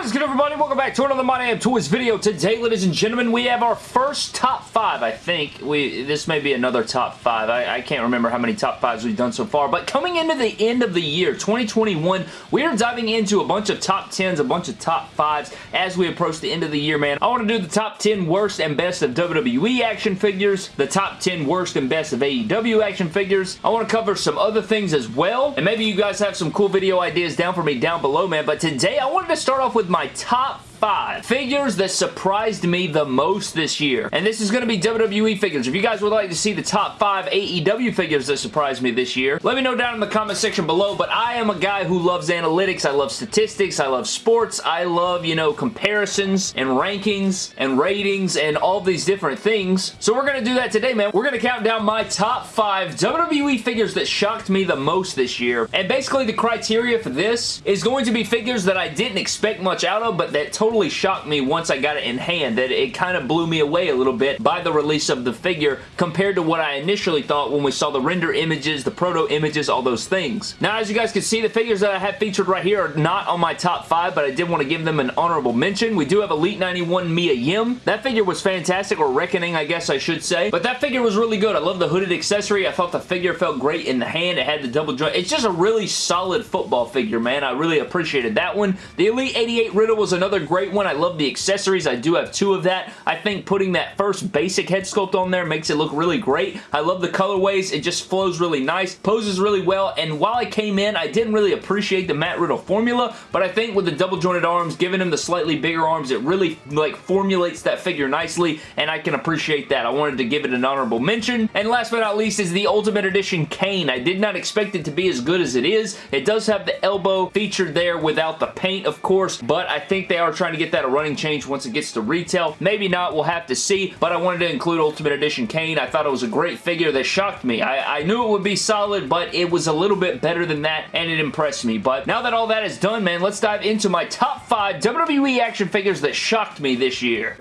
What is good everybody? Welcome back to another My Damn Toys video. Today, ladies and gentlemen, we have our first top five, I think. We This may be another top five. I, I can't remember how many top fives we've done so far, but coming into the end of the year, 2021, we are diving into a bunch of top 10s, a bunch of top fives as we approach the end of the year, man. I want to do the top 10 worst and best of WWE action figures, the top 10 worst and best of AEW action figures. I want to cover some other things as well, and maybe you guys have some cool video ideas down for me down below, man, but today I wanted to start off with my top five figures that surprised me the most this year. And this is going to be WWE figures. If you guys would like to see the top five AEW figures that surprised me this year, let me know down in the comment section below. But I am a guy who loves analytics. I love statistics. I love sports. I love, you know, comparisons and rankings and ratings and all these different things. So we're going to do that today, man. We're going to count down my top five WWE figures that shocked me the most this year. And basically the criteria for this is going to be figures that I didn't expect much out of, but that totally totally shocked me once I got it in hand that it kind of blew me away a little bit by the release of the figure compared to what I initially thought when we saw the render images, the proto images, all those things. Now, as you guys can see, the figures that I have featured right here are not on my top five, but I did want to give them an honorable mention. We do have Elite 91 Mia Yim. That figure was fantastic, or Reckoning, I guess I should say. But that figure was really good. I love the hooded accessory. I thought the figure felt great in the hand. It had the double joint. It's just a really solid football figure, man. I really appreciated that one. The Elite 88 Riddle was another great great one. I love the accessories. I do have two of that. I think putting that first basic head sculpt on there makes it look really great. I love the colorways. It just flows really nice, poses really well, and while I came in, I didn't really appreciate the Matt Riddle formula, but I think with the double jointed arms, giving him the slightly bigger arms, it really like formulates that figure nicely, and I can appreciate that. I wanted to give it an honorable mention. And last but not least is the Ultimate Edition Kane. I did not expect it to be as good as it is. It does have the elbow featured there without the paint, of course, but I think they are trying trying to get that a running change once it gets to retail. Maybe not, we'll have to see, but I wanted to include Ultimate Edition Kane. I thought it was a great figure that shocked me. I, I knew it would be solid, but it was a little bit better than that, and it impressed me. But now that all that is done, man, let's dive into my top five WWE action figures that shocked me this year.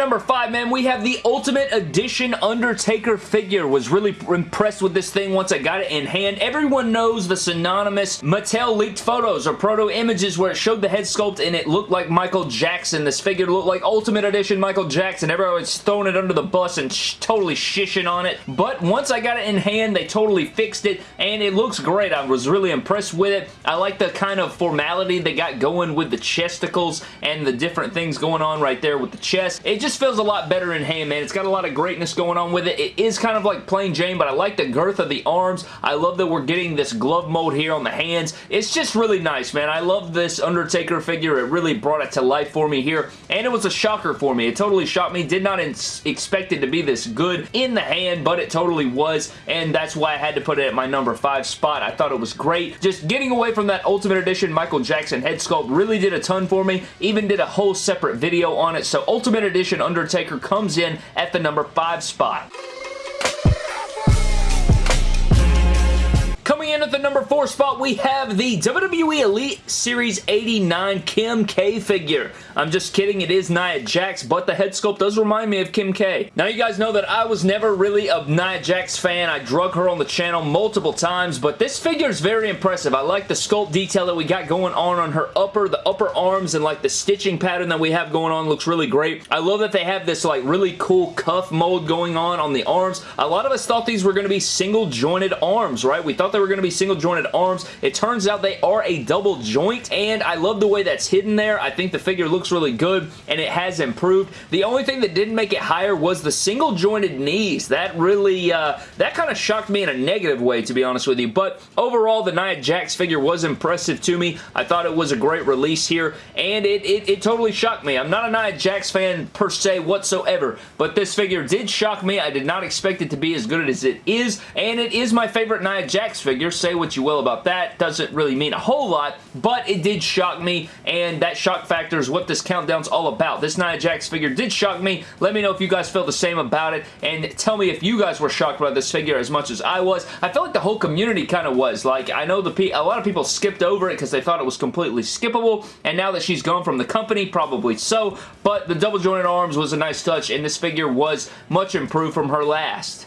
Number five, man, we have the Ultimate Edition Undertaker figure. Was really impressed with this thing once I got it in hand. Everyone knows the synonymous Mattel leaked photos or proto images where it showed the head sculpt and it looked like Michael Jackson. This figure looked like Ultimate Edition Michael Jackson. Everyone was throwing it under the bus and sh totally shishing on it. But once I got it in hand, they totally fixed it and it looks great. I was really impressed with it. I like the kind of formality they got going with the chesticles and the different things going on right there with the chest. It just just feels a lot better in hand, man. It's got a lot of greatness going on with it. It is kind of like plain Jane, but I like the girth of the arms. I love that we're getting this glove mode here on the hands. It's just really nice, man. I love this Undertaker figure. It really brought it to life for me here, and it was a shocker for me. It totally shocked me. Did not expect it to be this good in the hand, but it totally was, and that's why I had to put it at my number five spot. I thought it was great. Just getting away from that Ultimate Edition Michael Jackson head sculpt really did a ton for me. Even did a whole separate video on it, so Ultimate Edition Undertaker comes in at the number 5 spot. Coming in at the number 4 spot, we have the WWE Elite Series 89 Kim K figure. I'm just kidding, it is Nia Jax, but the head sculpt does remind me of Kim K. Now, you guys know that I was never really a Nia Jax fan. I drug her on the channel multiple times, but this figure is very impressive. I like the sculpt detail that we got going on on her upper, the upper arms, and like the stitching pattern that we have going on looks really great. I love that they have this like really cool cuff mold going on on the arms. A lot of us thought these were going to be single jointed arms, right? We thought they were going to be single jointed arms. It turns out they are a double joint, and I love the way that's hidden there. I think the figure looks really good, and it has improved. The only thing that didn't make it higher was the single jointed knees. That really, uh, that kind of shocked me in a negative way, to be honest with you, but overall, the Nia Jax figure was impressive to me. I thought it was a great release here, and it, it, it totally shocked me. I'm not a Nia Jax fan per se whatsoever, but this figure did shock me. I did not expect it to be as good as it is, and it is my favorite Nia Jax figure Say what you will about that. Doesn't really mean a whole lot, but it did shock me, and that shock factor is what this countdown's all about. This Nia Jax figure did shock me. Let me know if you guys feel the same about it, and tell me if you guys were shocked by this figure as much as I was. I felt like the whole community kind of was. Like, I know the a lot of people skipped over it because they thought it was completely skippable, and now that she's gone from the company, probably so, but the double jointed arms was a nice touch, and this figure was much improved from her last.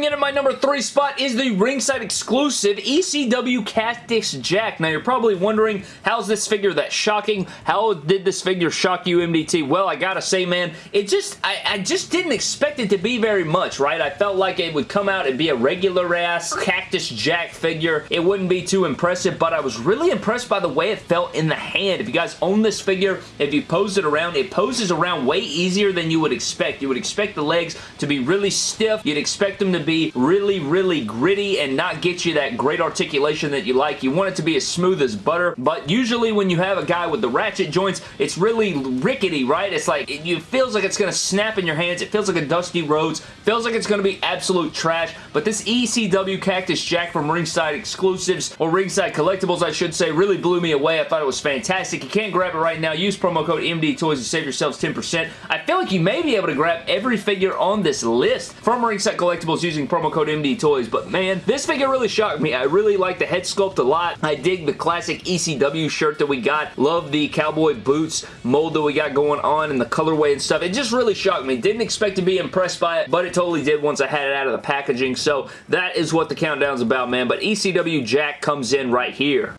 Coming in at my number three spot is the ringside exclusive ECW Cactus Jack. Now, you're probably wondering, how's this figure that shocking? How did this figure shock you, MDT? Well, I gotta say, man, it just, I, I just didn't expect it to be very much, right? I felt like it would come out and be a regular-ass Cactus Jack figure. It wouldn't be too impressive, but I was really impressed by the way it felt in the hand. If you guys own this figure, if you pose it around, it poses around way easier than you would expect. You would expect the legs to be really stiff. You'd expect them to be really, really gritty and not get you that great articulation that you like. You want it to be as smooth as butter, but usually when you have a guy with the ratchet joints, it's really rickety, right? It's like, it, feels like it's going to snap in your hands. It feels like a Dusty Rhodes. Feels like it's going to be absolute trash, but this ECW Cactus Jack from Ringside Exclusives, or Ringside Collectibles, I should say, really blew me away. I thought it was fantastic. You can't grab it right now. Use promo code MD Toys to save yourselves 10%. I feel like you may be able to grab every figure on this list from Ringside Collectibles using promo code MD Toys, but man, this figure really shocked me. I really like the head sculpt a lot. I dig the classic ECW shirt that we got. Love the cowboy boots mold that we got going on and the colorway and stuff. It just really shocked me. Didn't expect to be impressed by it, but it totally did once I had it out of the packaging, so that is what the countdown's about, man, but ECW Jack comes in right here.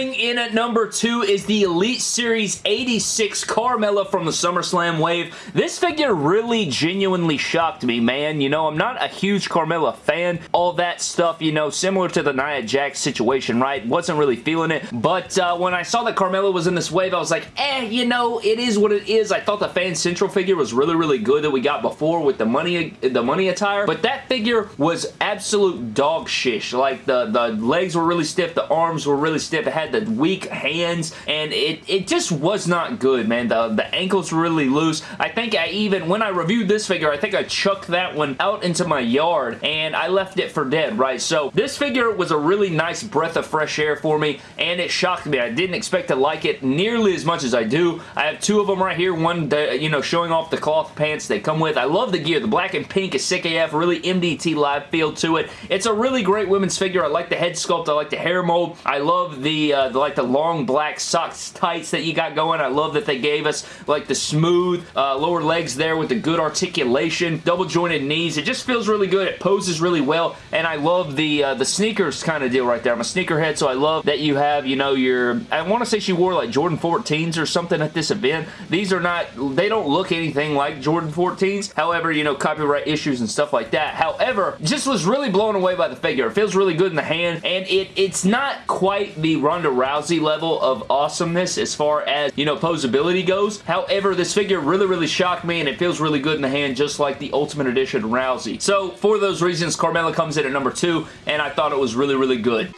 Coming in at number two is the Elite Series 86 Carmella from the SummerSlam wave. This figure really genuinely shocked me, man. You know, I'm not a huge Carmella fan. All that stuff, you know, similar to the Nia Jax situation, right? Wasn't really feeling it. But uh, when I saw that Carmella was in this wave, I was like, eh, you know, it is what it is. I thought the Fan Central figure was really, really good that we got before with the money the money attire. But that figure was absolute dog shish. Like, the, the legs were really stiff. The arms were really stiff It had the weak hands, and it, it just was not good, man. The, the ankles were really loose. I think I even, when I reviewed this figure, I think I chucked that one out into my yard, and I left it for dead, right? So this figure was a really nice breath of fresh air for me, and it shocked me. I didn't expect to like it nearly as much as I do. I have two of them right here, one, you know, showing off the cloth pants they come with. I love the gear. The black and pink is sick AF, really MDT live feel to it. It's a really great women's figure. I like the head sculpt. I like the hair mold. I love the uh, the, like the long black socks tights that you got going. I love that they gave us like the smooth uh, lower legs there with the good articulation, double jointed knees. It just feels really good. It poses really well, and I love the uh, the sneakers kind of deal right there. I'm a sneakerhead, so I love that you have, you know, your, I want to say she wore like Jordan 14s or something at this event. These are not, they don't look anything like Jordan 14s. However, you know, copyright issues and stuff like that. However, just was really blown away by the figure. It feels really good in the hand, and it it's not quite the Ronda Rousey level of awesomeness as far as, you know, posability goes. However, this figure really, really shocked me and it feels really good in the hand just like the Ultimate Edition Rousey. So, for those reasons, Carmella comes in at number two and I thought it was really, really good.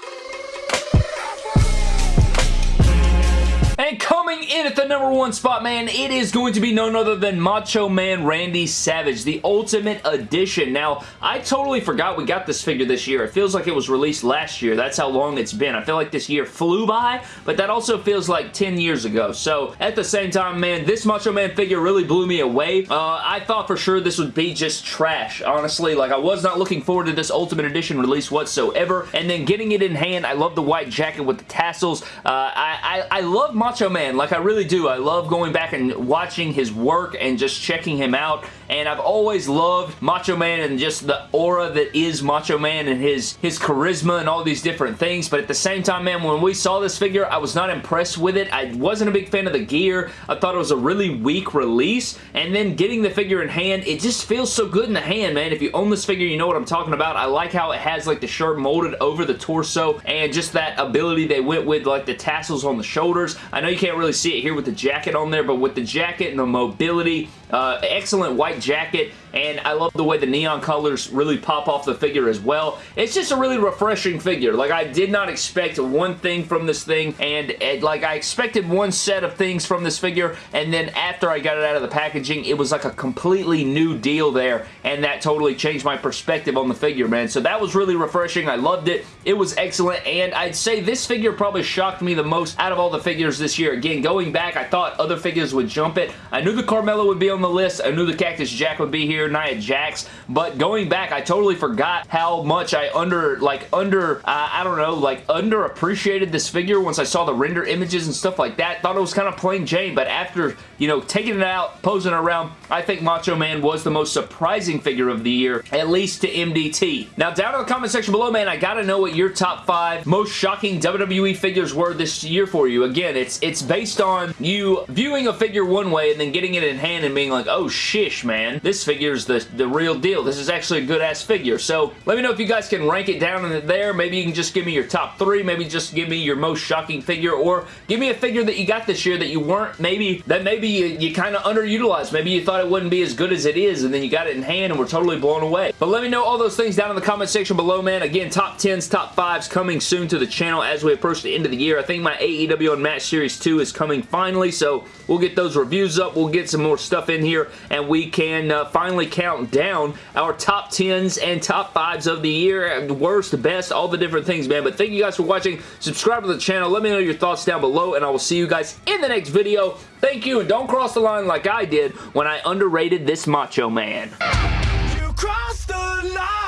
Coming in at the number one spot, man, it is going to be none other than Macho Man Randy Savage, the Ultimate Edition. Now, I totally forgot we got this figure this year. It feels like it was released last year. That's how long it's been. I feel like this year flew by, but that also feels like 10 years ago. So, at the same time, man, this Macho Man figure really blew me away. Uh, I thought for sure this would be just trash, honestly. Like, I was not looking forward to this Ultimate Edition release whatsoever. And then getting it in hand, I love the white jacket with the tassels. Uh, I, I, I love Macho Man. Like, I really do. I love going back and watching his work and just checking him out. And I've always loved Macho Man and just the aura that is Macho Man and his, his charisma and all these different things. But at the same time, man, when we saw this figure, I was not impressed with it. I wasn't a big fan of the gear. I thought it was a really weak release. And then getting the figure in hand, it just feels so good in the hand, man. If you own this figure, you know what I'm talking about. I like how it has like the shirt molded over the torso and just that ability they went with like the tassels on the shoulders. I know you can't really see it here with the jacket on there, but with the jacket and the mobility, uh, excellent white jacket, and I love the way the neon colors really pop off the figure as well. It's just a really refreshing figure. Like, I did not expect one thing from this thing, and, and like, I expected one set of things from this figure, and then after I got it out of the packaging, it was like a completely new deal there, and that totally changed my perspective on the figure, man. So that was really refreshing. I loved it. It was excellent, and I'd say this figure probably shocked me the most out of all the figures this year. Again, going back, I thought other figures would jump it. I knew the Carmella would be on the list. I knew the Cactus Jack would be here, Nia Jax, but going back, I totally forgot how much I under, like, under, uh, I don't know, like, underappreciated this figure once I saw the render images and stuff like that. Thought it was kind of plain Jane, but after, you know, taking it out, posing around, I think Macho Man was the most surprising figure of the year, at least to MDT. Now, down in the comment section below, man, I gotta know what your top five most shocking WWE figures were this year for you. Again, it's it's based on you viewing a figure one way and then getting it in hand and being like, oh shish, man, this figure's the, the real deal. This is actually a good-ass figure. So, let me know if you guys can rank it down in there. Maybe you can just give me your top three. Maybe just give me your most shocking figure or give me a figure that you got this year that you weren't maybe, that maybe you, you kind of underutilized. Maybe you thought it wouldn't be as good as it is and then you got it in hand and were totally blown away. But let me know all those things down in the comment section below, man. Again, top 10s, top 5s coming soon to the channel as we approach the end of the year. I think my AEW Unmatched Series 2 is coming finally, so we'll get those reviews up. We'll get some more stuff in here, and we can uh, finally count down our top 10s and top 5s of the year. Worst, best, all the different things, man. But thank you guys for watching. Subscribe to the channel. Let me know your thoughts down below, and I will see you guys in the next video. Thank you, and don't cross the line like I did when I underrated this Macho Man. You crossed the line,